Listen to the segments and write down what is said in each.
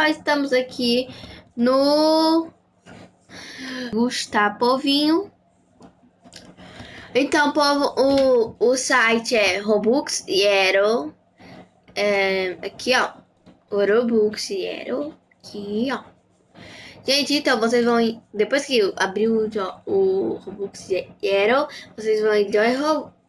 pessoal, estamos aqui no Gustavo Povinho. Então, povo, o, o site é Robux Yero. É, aqui, ó. Robux Yero. Aqui, ó. Gente, então vocês vão. Depois que abrir o, o Robux Yero, vocês vão em Joy,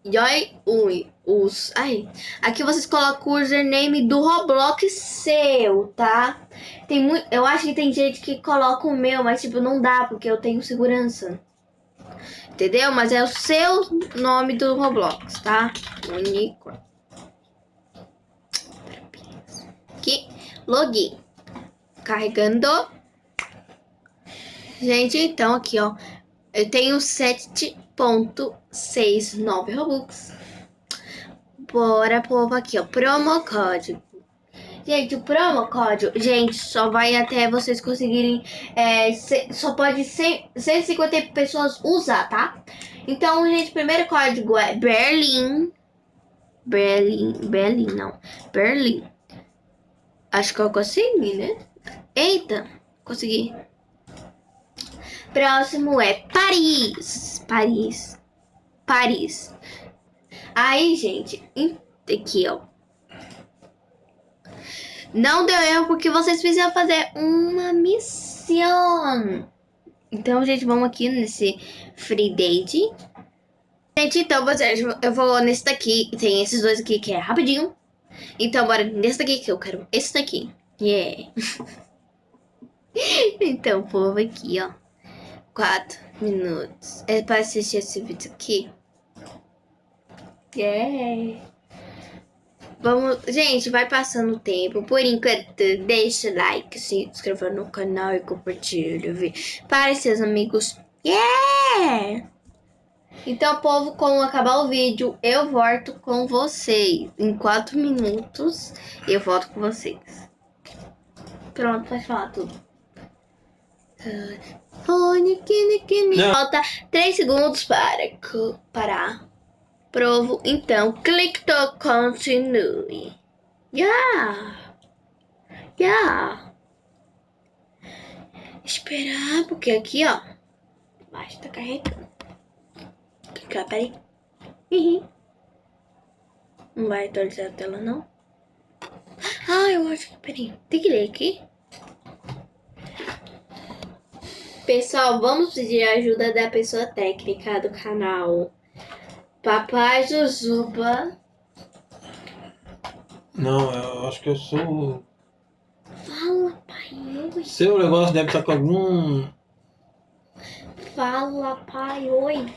Joy Ui os. Aí, aqui vocês colocam o username do Roblox seu, tá? Tem muito. Eu acho que tem gente que coloca o meu, mas tipo, não dá, porque eu tenho segurança. Entendeu? Mas é o seu nome do Roblox, tá? Unicórnio. Aqui, login. Carregando. Gente, então aqui, ó. Eu tenho 7.69 Robux. Bora, povo, aqui, ó. Promo código. Gente, o promo código, gente, só vai até vocês conseguirem. É, só pode 100, 150 pessoas usar, tá? Então, gente, primeiro código é Berlim. Berlim. Berlim, não. Berlim. Acho que eu consegui, né? Eita, consegui. Próximo é Paris. Paris. Paris. Aí, gente, aqui, ó. Não deu erro porque vocês precisam fazer uma missão. Então, gente, vamos aqui nesse free date. Gente, então, vocês, eu vou nesse daqui. Tem esses dois aqui que é rapidinho. Então, bora nesse daqui que eu quero. Esse daqui. Yeah. então, povo, aqui, ó. Quatro minutos. É para assistir esse vídeo aqui. É. Vamos, gente, vai passando o tempo. Por enquanto, deixa o like, se inscreva no canal e compartilha? Para seus amigos. Yeah! Então, povo, quando acabar o vídeo, eu volto com vocês. Em 4 minutos, eu volto com vocês. Pronto, pode falar tudo. Falta 3 segundos para parar. Provo, então, clique to continue. Yeah. Yeah. Esperar, porque aqui, ó, basta carregando. Clicar, peraí. Uhum. Não vai atualizar a tela, não? Ah, eu acho que, peraí, tem que ler aqui. Pessoal, vamos pedir a ajuda da pessoa técnica do canal. Papai Jujuba. Não, eu acho que eu sou. Fala, pai. Oi. Seu negócio deve estar com algum. Fala, pai. Oi.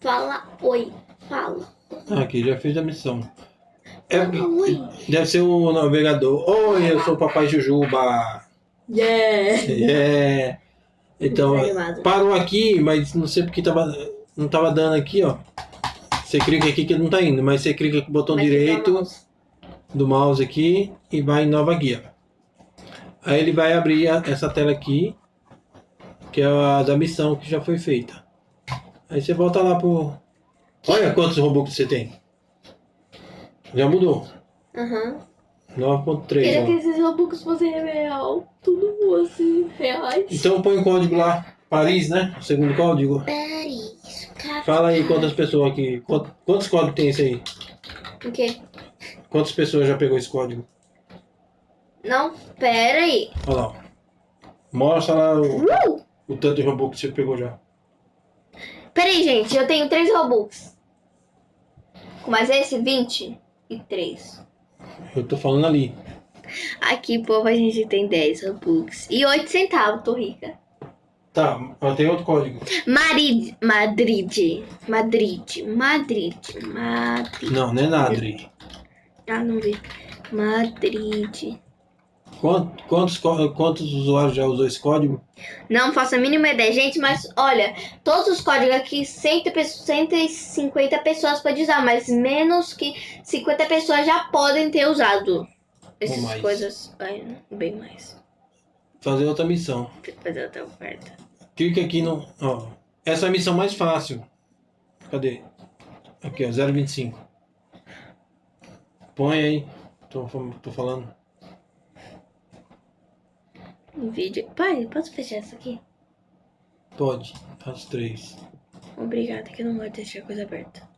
Fala, oi. Fala. Aqui, já fiz a missão. É, oi. Deve ser o navegador. Oi, eu sou o Papai Jujuba. Yeah. Yeah. Então, parou aqui, mas não sei porque tava não tava dando aqui, ó. Você clica aqui que não tá indo, mas você clica com o botão direito mouse. do mouse aqui e vai em nova guia. Aí ele vai abrir essa tela aqui, que é a da missão que já foi feita. Aí você volta lá pro... Olha quantos robôs você tem. Já mudou. Aham. Uhum. 9.3. Queria que esses robôs fossem real. Tudo fosse reais. Então põe o código lá. Paris, né? O segundo código. Paris. Fala aí quantas pessoas aqui. Quantos códigos tem esse aí? O quê? Quantas pessoas já pegou esse código? Não, pera aí. Olha lá. Mostra lá o, uh! o tanto de Robux que você pegou já. Pera aí, gente. Eu tenho 3 Robux. Com mais esse, 23. Eu tô falando ali. Aqui, povo, a gente tem 10 Robux. E 8 centavos, tô rica. Tá, tem outro código. Madrid, Madrid, Madrid, Madrid, Madrid. Não, não é Nadri. Ah, não vi. Madrid. Quantos, quantos, quantos usuários já usou esse código? Não faço a mínima ideia, gente, mas olha, todos os códigos aqui, 150 pessoas podem usar, mas menos que 50 pessoas já podem ter usado essas coisas. Bem mais. Fazer outra missão. Fazer outra oferta. Clica aqui no. Ó, essa é a missão mais fácil. Cadê? Aqui, ó, 0,25. Põe aí. Tô, tô falando. em vídeo. Pai, posso fechar isso aqui? Pode, faz três. Obrigada, que eu não de deixar coisa aberta.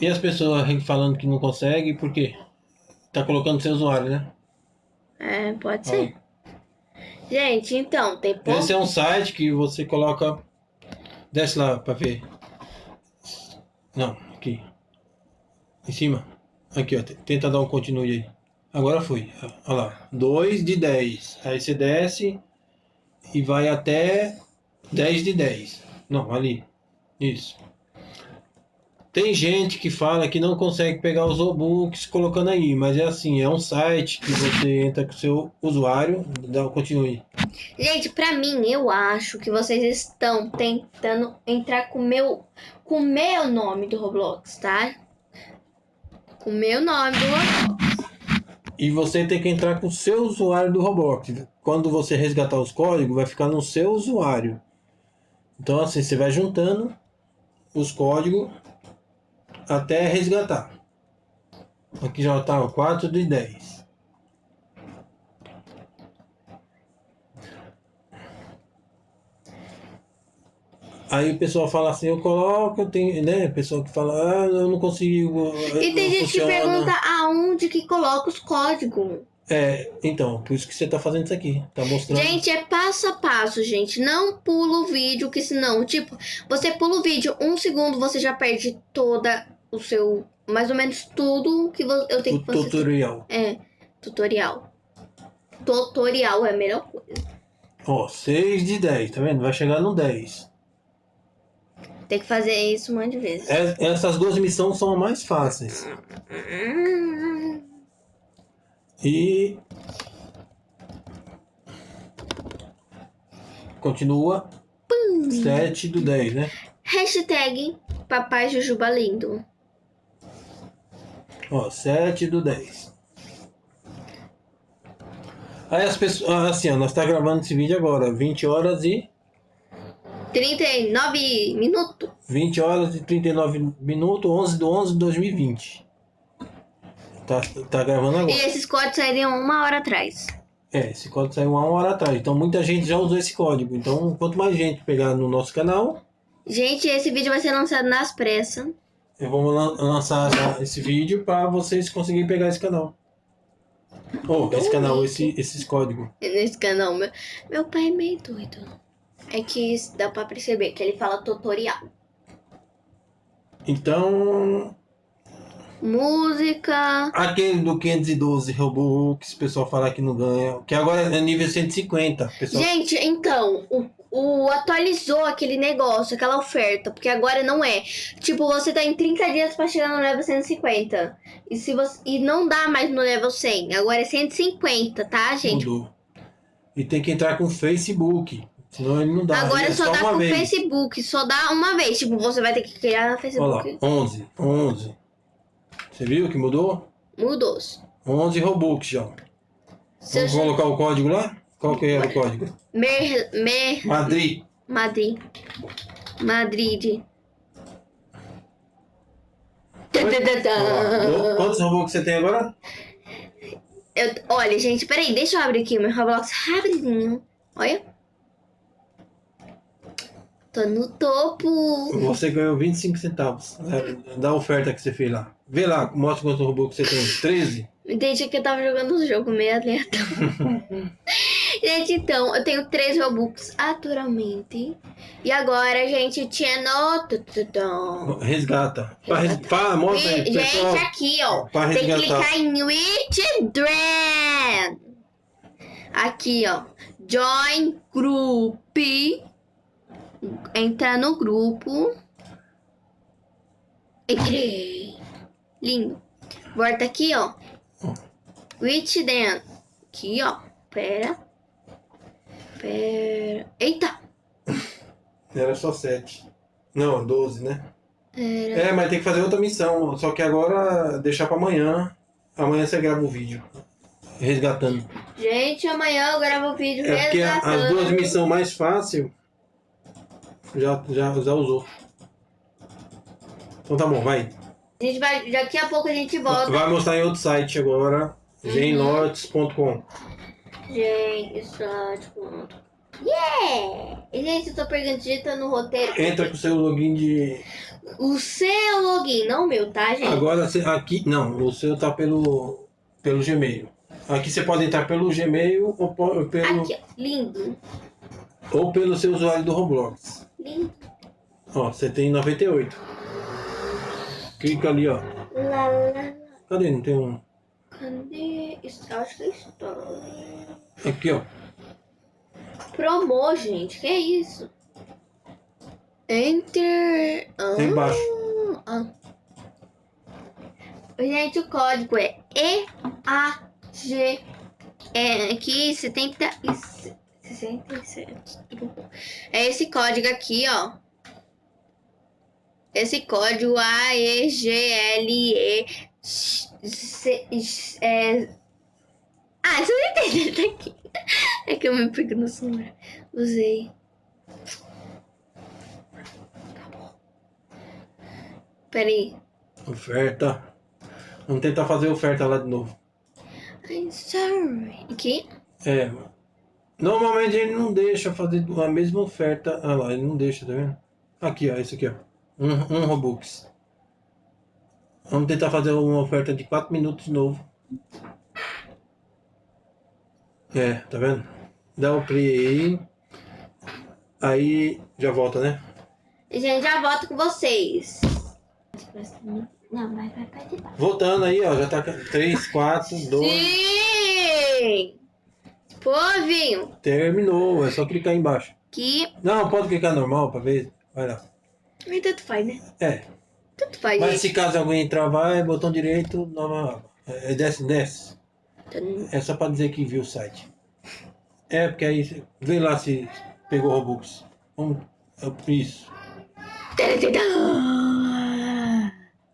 E as pessoas falando que não consegue, por quê? Tá colocando seu usuário, né? É, pode ser. Gente, então, tem pouco... Esse é um site que você coloca... Desce lá pra ver. Não, aqui. Em cima. Aqui, ó. Tenta dar um continue aí. Agora foi. Olha lá. 2 de 10. Aí você desce e vai até 10 de 10. Não, ali. Isso. Tem gente que fala que não consegue pegar os Robux colocando aí, mas é assim, é um site que você entra com o seu usuário, dá o continue. Gente, pra mim, eu acho que vocês estão tentando entrar com meu, com o meu nome do Roblox, tá? Com o meu nome do Roblox. E você tem que entrar com o seu usuário do Roblox. Quando você resgatar os códigos, vai ficar no seu usuário. Então assim, você vai juntando os códigos até resgatar. Aqui já está 4 de 10. Aí o pessoal fala assim, eu coloco, tenho, né? Pessoal que fala, ah, eu não consigo. E tem gente funciona. que pergunta aonde que coloca os códigos. É, então, por isso que você tá fazendo isso aqui. Tá mostrando. Gente, é passo a passo, gente. Não pula o vídeo, que senão, tipo, você pula o vídeo um segundo, você já perde toda o seu. Mais ou menos tudo que eu tenho o que fazer. Tutorial. É, tutorial. Tutorial é a melhor coisa. Ó, 6 de 10, tá vendo? Vai chegar no 10. Tem que fazer isso um monte de vezes. É, essas duas missões são as mais fáceis. E. Continua. 7 do 10, né? Hashtag Papai Jujuba Lindo. Ó, 7 do 10. Aí as pessoas. Ah, assim, ó, nós tá gravando esse vídeo agora, 20 horas e. 39 minutos. 20 horas e 39 minutos, 11 de 11 de 2020. Tá, tá gravando agora. E esses códigos saíram uma hora atrás. É, esse código saiu uma hora atrás. Então muita gente já usou esse código. Então, quanto mais gente pegar no nosso canal. Gente, esse vídeo vai ser lançado nas pressas. Eu vou lançar esse vídeo para vocês conseguirem pegar esse canal. Oh, esse canal, esse, esses códigos. Nesse canal, meu, meu pai é meio doido. É que dá pra perceber que ele fala tutorial. Então. Música. Aquele do 512 Robux, o pessoal fala que não ganha. Que agora é nível 150. Pessoal... Gente, então, o o atualizou aquele negócio, aquela oferta, porque agora não é. Tipo, você tá em 30 dias para chegar no level 150. E se você e não dá mais no level 100, agora é 150, tá, gente? Mudou. E tem que entrar com o Facebook. Senão ele não dá. Agora é só, só dá com o Facebook, só dá uma vez. Tipo, você vai ter que criar no Facebook. Olha lá, 11, 11. Você viu que mudou? Mudou. 11 Robux já. Vamos colocar o código lá? Qual que era o código? Mer, mer, Madrid. Madrid. Madrid. Quantos Robux você tem agora? Eu, olha, gente, peraí, deixa eu abrir aqui o meu Roblox rapidinho. Olha. Tô no topo. Você ganhou 25 centavos da oferta que você fez lá. Vê lá, mostra quantos Robux você tem. 13? Entendi que eu tava jogando um jogo meio aleatório. gente, então, eu tenho três Robux atualmente. E agora, gente, tinha no... Resgata. Pra, res... pra, mostra aí, Gente, aqui, ó. Pra tem que clicar em Withdraw. Aqui, ó. Join Group. Entrar no grupo. Entrei. Lindo. Volta aqui, ó. Which then? Aqui, ó. Pera. Pera. Eita! Era só sete. Não, doze, né? Era... É, mas tem que fazer outra missão. Só que agora deixar pra amanhã. Amanhã você grava o vídeo. Resgatando. Gente, amanhã eu gravo o vídeo é resgatando. Porque as duas missões mais fáceis já, já, já usou. Então tá bom, vai. A gente vai, daqui a pouco a gente volta. Vai mostrar em outro site agora, genlots.com. Gente, slot, ponto. Yeah! Gente, eu tô perguntando no roteiro. Entra com o seu login de. O seu login, não o meu, tá, gente? Agora aqui. Não, o seu tá pelo. pelo Gmail. Aqui você pode entrar pelo Gmail ou pelo. Aqui, ó. Lindo. Ou pelo seu usuário do Roblox. Lindo. Ó, você tem 98. Clica ali, ó. Lá, lá, lá. Cadê? Não tem um. Cadê? Acho que é história. Aqui, ó. Promo, gente. Que é isso? Enter. Ah, Embaixo. ah. Gente, o código é EAG. É aqui 70 e 67. É esse código aqui, ó. Esse código AEGLE. É... Ah, você não entendeu aqui. É que eu me pego no celular. Usei. Peraí. Oferta. Vamos tentar fazer oferta lá de novo. I'm sorry. Aqui? É. Normalmente ele não deixa fazer a mesma oferta. Ah lá, ele não deixa, tá vendo? Aqui, ó, esse aqui, ó. Um, um Robux. Vamos tentar fazer uma oferta de 4 minutos de novo. É, tá vendo? Dá o play aí. Aí já volta, né? Gente, já volto com vocês. Não, vai, vai participar. Voltando aí, ó. Já tá 3, 4, 2. Sim! Povinho! Terminou, é só clicar aí embaixo. Aqui. Não, pode clicar normal pra ver. Vai lá. Mas tanto faz, né? É. Tanto faz, Mas se caso alguém travar, é botão direito, nova. É, desce, desce. É só pra dizer que viu o site. É, porque aí vê lá se pegou Robux. Vamos. é, Isso.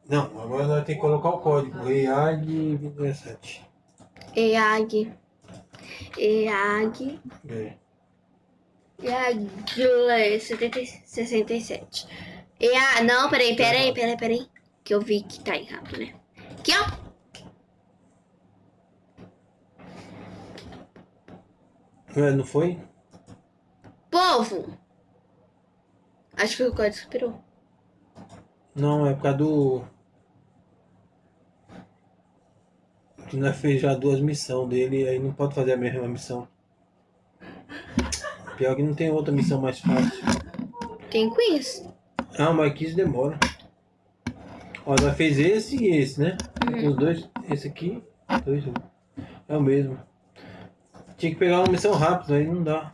Não, agora nós temos que colocar o código. EAG27. EAG. EAG. É. EAG 67. EA. Não, peraí, peraí, peraí, peraí. Que eu vi que tá errado, né? Aqui, ó. Não foi? Povo! Acho que o código superou. Não, é por causa do. Que nós fez já duas missões dele, aí não pode fazer a mesma missão. Pior que não tem outra missão mais fácil. Tem quiz? Ah, mas 15 demora. Ó, nós fez esse e esse, né? Os dois, esse aqui, dois, um. É o mesmo. Tinha que pegar uma missão rápida, aí não dá.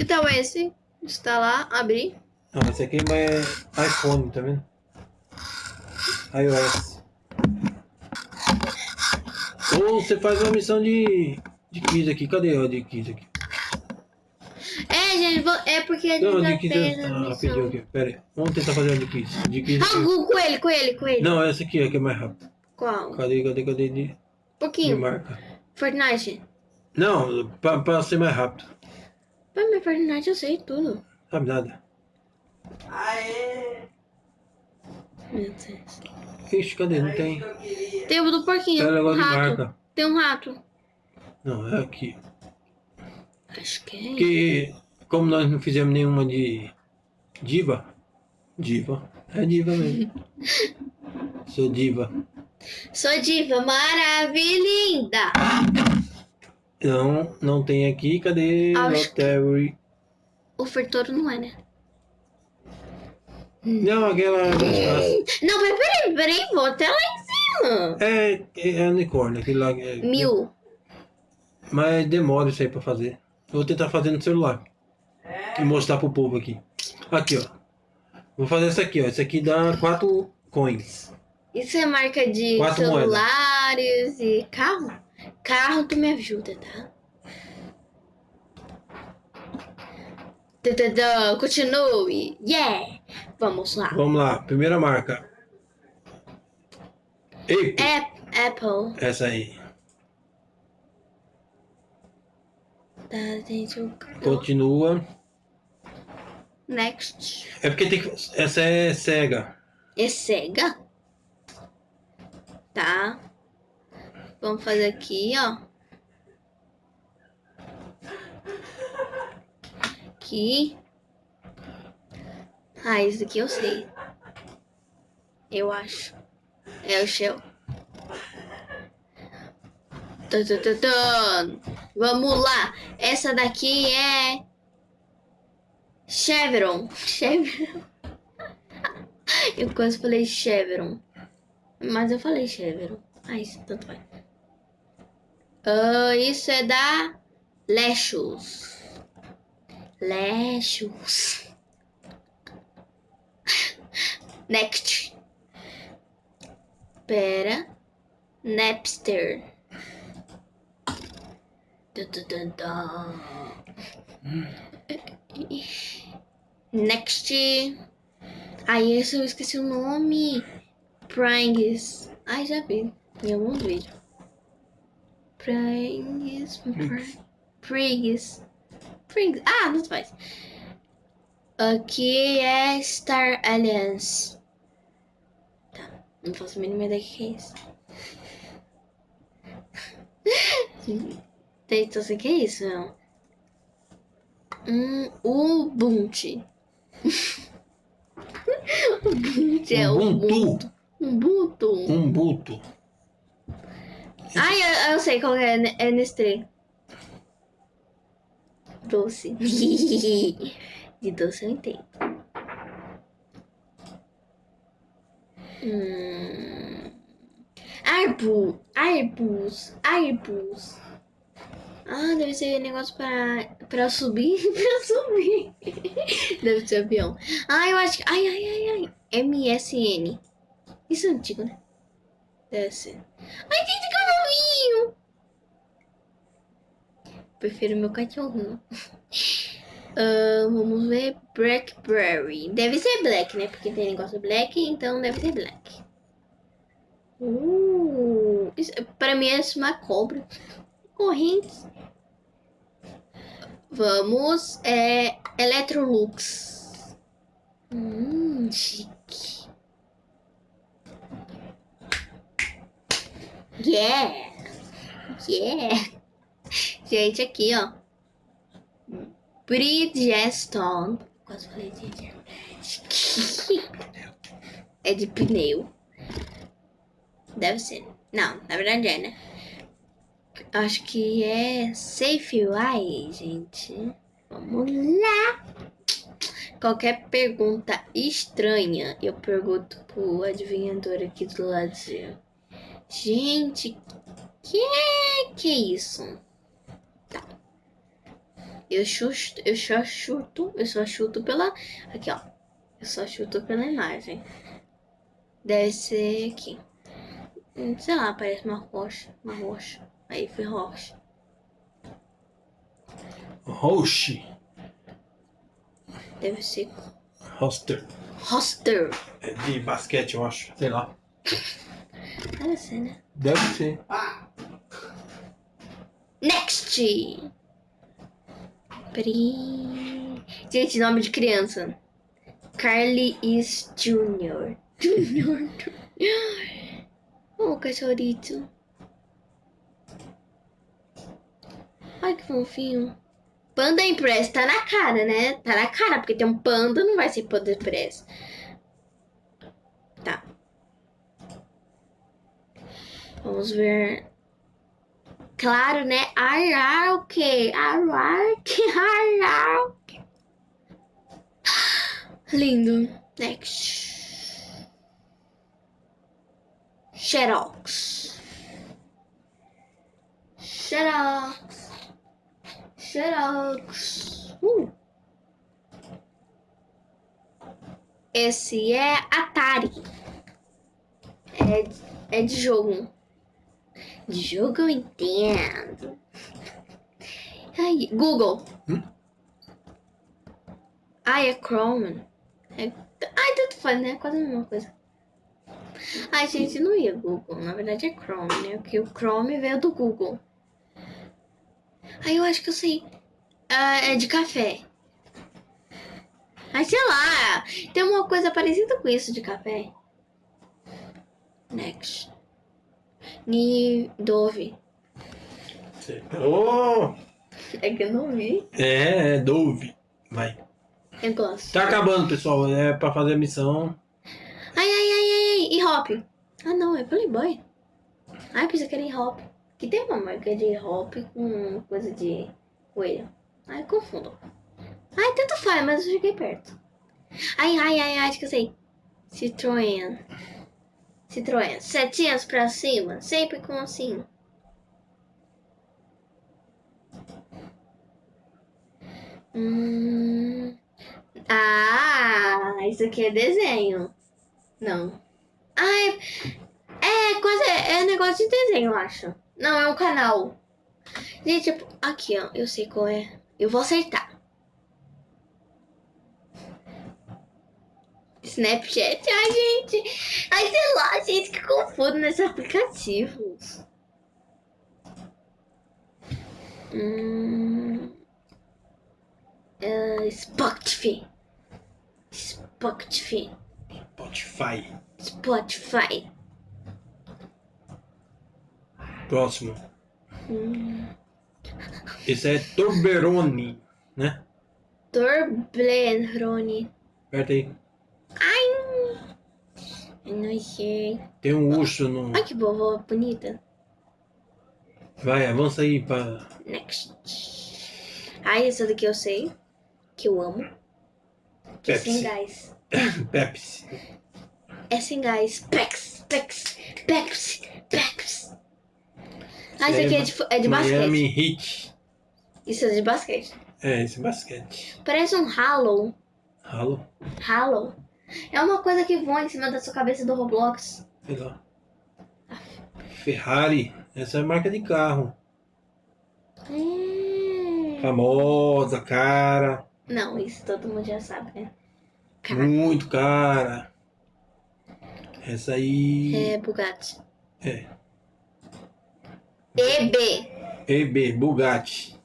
Então esse. Instalar, abrir. Não, esse aqui é iPhone, tá vendo? iOS. Ou você faz uma missão de, de quiz aqui. Cadê o de quiz aqui? É, é porque a gente Não, já de fez eu... a Ah, pediu aqui. Pera aí. Vamos tentar fazer uma de quiz. De quiz Ah, com ele, com ele, ele, ele. Não, essa aqui é que é mais rápido. Qual? Cadê, cadê, cadê? De, de pouquinho. marca. Fortnite. Não, pra, pra ser mais rápido. Mas meu Fortnite eu sei tudo. Sabe nada. Meu Deus. Ixi, cadê? Não tem. Tem o do porquinho. Tem um negócio de rato. marca. Tem um rato. Não, é aqui. Acho que é. Porque, como nós não fizemos nenhuma de diva, diva, é diva mesmo. Sou diva. Sou diva maravilhinda. Não, não tem aqui. Cadê? Acho que- Lottery. O Fertoro não é, né? Não, aquela. Não, mas peraí, peraí, vou até lá em cima. É, é unicórnio, aquele lá. É, Mil. Mas demora isso aí pra fazer. Vou tentar fazer no celular. E mostrar pro povo aqui. Aqui, ó. Vou fazer essa aqui, ó. Essa aqui dá 4 coins. Isso é marca de Quatro celulares e carro? Carro, tu me ajuda, tá? Continue. Yeah! Vamos lá. Vamos lá, primeira marca. Ei, Ap- Apple. essa aí. Tá, gente. Continua. Next. É porque tem que. Essa é cega. É cega? Tá. Vamos fazer aqui, ó. aqui. Ah, esse daqui eu sei. Eu acho. É o Shell. Vamos lá. Essa daqui é... Chevron. Chevron. Eu quase falei Chevron. Mas eu falei Chevron. Ah, isso tanto vai. Uh, isso é da Lechus. Lechus. Next. Pera. Napster. Next. Aí esse eu esqueci o nome. Prangs. Ai, já vi em algum vídeo. Prangs. Prangs. Prangs. Ah, não faz. Aqui é Star Alliance. Tá, não faço a mínima ideia que é isso. Então, o que é isso, não? Um Ubuntu. Ubuntu é Ubuntu. Ubuntu. Ubuntu. Ai, eu, eu sei qual é. É Nestlé. Doce. De doce eu entendo. Hum. Arbus. Arbus. Arbus. Ah, deve ser negócio pra, pra subir. pra subir. deve ser avião. Ah, eu acho que. Ai, ai, ai, ai. MSN. Isso é antigo, né? Deve ser. Ai, gente, que novinho! Prefiro meu cachorro. Uh, vamos ver. Blackberry. Deve ser black, né? Porque tem negócio black, então deve ser black. Uh, isso, pra mim é uma cobra. Correntes. Vamos. É. Electrolux. Hum, chique. Yeah! Yeah! Gente, aqui, ó. Bridgestone. Quase falei de É de pneu. Deve ser. Não, na verdade é, né? Acho que é Safeway, gente. Vamos lá. Qualquer pergunta estranha, eu pergunto pro adivinhador aqui do lado. Gente, que é que é isso? Tá. Eu chuto, eu só chuto, eu só chuto pela aqui, ó. Eu só chuto pela imagem. Deve ser aqui. Sei lá, parece uma rocha, uma rocha. Aí foi rocha. Roche. Deve ser. Roster. Roster. É de basquete, eu acho. Sei lá. Deve ser, né? Deve ser. Next! Peraí. Gente, nome de criança. Carly is Junior. Junior. oh, cachorrito. Ai, que fofinho. Panda Impress tá na cara, né? Tá na cara, porque tem um panda, não vai ser Panda Impress. Tá. Vamos ver. Claro, né? Ararque. Ararque. Ararque. Lindo. Next. Xerox. Xerox. Xerox. Uh. Esse é Atari. É, é de jogo. De jogo eu entendo. Ai, Google. Hum? Ai, é Chrome. É... Ai, tanto faz, né? Quase a mesma coisa. Ai, gente, não ia Google. Na verdade é Chrome, né? Porque o Chrome veio do Google. Aí eu acho que eu sei. Uh, é de café. Mas sei lá, tem uma coisa parecida com isso de café. Next. Ni Dove. Oh! É que eu não vi. É, é Dove. Vai. Eu gosto. Tá acabando, pessoal. É pra fazer a missão. Ai, ai, ai, ai, ai. E Hop? Ah, não, é Playboy. Ai, pensei que era em Hop. Que tem uma marca de Hop com coisa de coelho. Ai, confundo. Ai, tanto faz, mas eu cheguei perto. Ai, ai, ai, ai, acho que eu sei. Citroën. Citroën. Setinhas pra cima, sempre com assim. Hum... Ah, isso aqui é desenho. Não. Ah, é, é coisa, é negócio de desenho, eu acho. Não, é um canal. Gente, tipo, aqui, ó, eu sei qual é. Eu vou acertar. Snapchat, ai, gente. Ai, sei lá, gente, que confuso nesses aplicativos. Hum... Uh, Spotify. Spotify. Spotify. Spotify. Próximo. Hum. Esse é Torberoni, né? Torblerone. Aperta aí. Ai, não sei. Tem um urso no. Ai, que vovó bonita. Vai, avança aí pra. Next. Ai, essa daqui eu sei. Que eu amo. Que é sem gás. Pepsi. É sem gás. Pex, Pex, Pepsi, Pepsi. Ah, isso aqui é de, é de basquete. Miami Heat. Isso é de basquete. É, esse é basquete. Parece um Halo. Halo? Halo. É uma coisa que voa em cima da sua cabeça do Roblox. Sei lá. Ferrari. Essa é a marca de carro. É... Famosa, cara. Não, isso todo mundo já sabe, né? Cara. Muito cara. Essa aí. É Bugatti. É. EB. EB, Bugatti.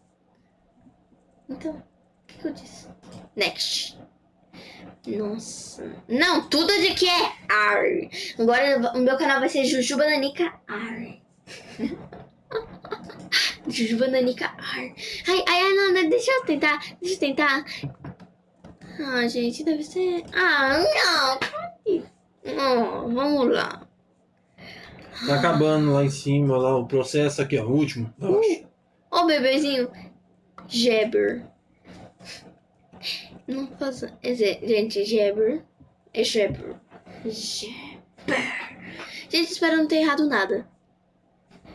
Então, o que, que eu disse? Next. Nossa. Não, tudo de que é ar. Agora o meu canal vai ser Jujuba Nanica Ar. Jujuba Nanica Ar. Ai, ai, ai, não, deixa eu tentar. Deixa eu tentar. Ah, gente, deve ser. Ah, não. Oh, vamos lá. Tá acabando lá em cima, lá o processo aqui, ó, o último. Ó, uh, oh, bebezinho. Jabber. Não faça. Gente, Jabber. É Jabber. Jabber. Gente, espero não ter errado nada.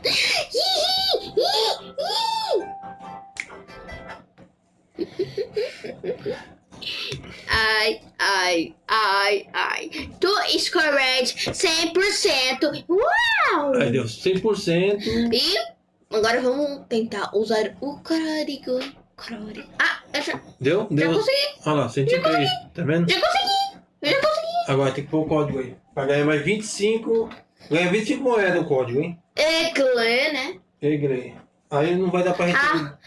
Ai, ai, ai, ai. Tu is correct 100%. Uau! Aí deu 100%. E agora vamos tentar usar o. Código. Ah, eu já... Deu? Deu. Já consegui. Olha lá, 103. Tá vendo? Já consegui. Eu já consegui. Agora tem que pôr o código aí. Pra ganhar mais 25. Ganha 25 moedas o código, hein? Egle, né? Egle. Aí não vai dar pra gente. Ah.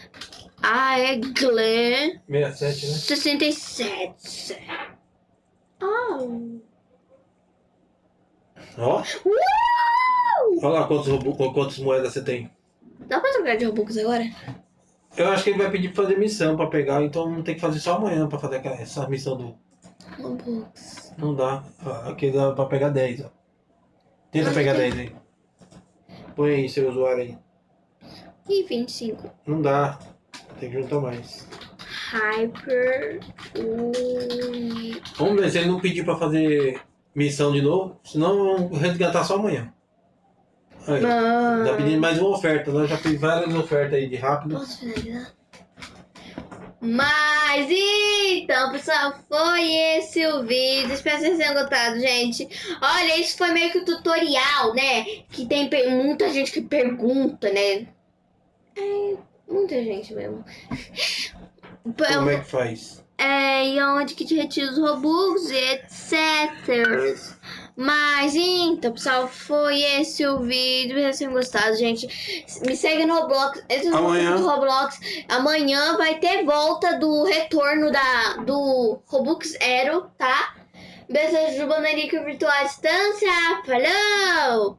Ah, é Glenn. 67, né? 67. Oh. Ó. Olha lá quantos, quantas moedas você tem. Dá pra trocar de Robux agora? Eu acho que ele vai pedir pra fazer missão pra pegar, então tem que fazer só amanhã pra fazer essa missão do. Robux. Não dá. Aqui dá pra pegar 10, ó. Tenta Mas pegar tem... 10 aí. Põe aí seu usuário aí. E 25. Não dá. Tem que juntar mais. Hyper. Vamos ver se ele não pedir pra fazer missão de novo. Senão vamos resgatar só amanhã. Aí, ah. Tá pedindo mais uma oferta. Nós já fiz várias ofertas aí de rápido. Posso finalizar? Mas então, pessoal, foi esse o vídeo. Espero que vocês tenham gostado, gente. Olha, isso foi meio que o um tutorial, né? Que tem muita gente que pergunta, né? É, muita gente mesmo. Como é que faz? É, e onde que te retira os Robux, etc. Mas então, pessoal, foi esse o vídeo. Espero que tenham gostado, gente. Me segue no Roblox. Amanhã. No Roblox. Amanhã vai ter volta do retorno da, do Robux Aero, tá? Beijo, Jubanarica Virtual Distância. Falou!